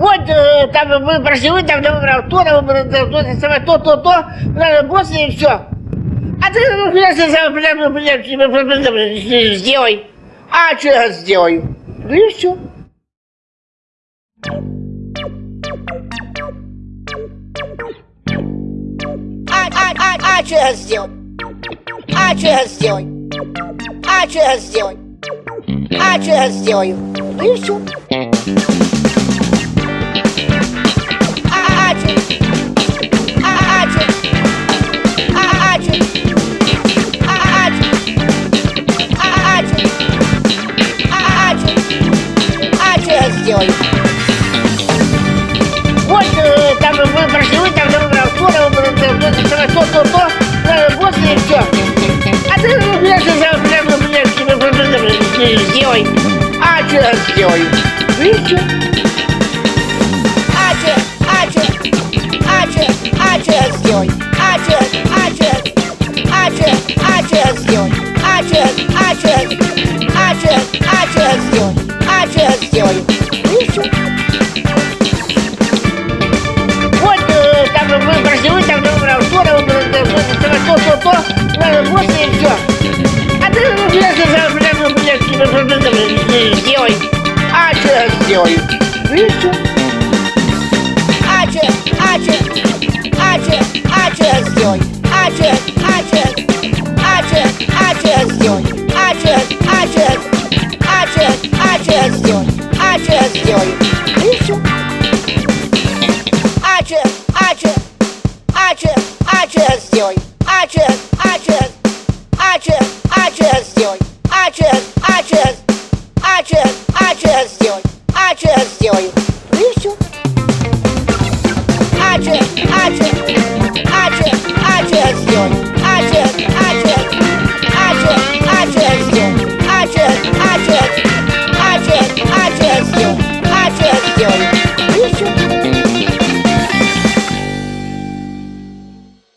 Вот э, там вы прошли, вы там выбрал то, там выбрал то, то, то, то, то, надо после и все. А ты, ну, я блядь, ну, сделай. А что я сделаю? Ну и все. А, а, а, а что я сделаю? А что я сделаю? А что я сделаю? А что я сделаю? Ну и все. Сделаю? Вот э, там вы прошли, вы там выбрал то, выбрал то, то, то, то, надо после и все. А ты, ну, ну, блядь, тебе проблем сделай. А? Ну и все. А что? А что? А что? А что я сделаю? А что? А что? А что? А что я сделаю? А что? А что? А че я